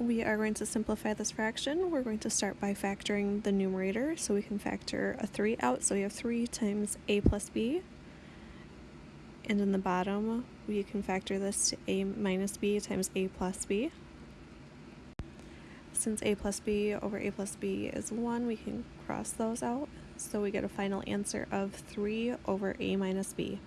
We are going to simplify this fraction. We're going to start by factoring the numerator, so we can factor a 3 out. So we have 3 times a plus b. And in the bottom, we can factor this to a minus b times a plus b. Since a plus b over a plus b is 1, we can cross those out. So we get a final answer of 3 over a minus b.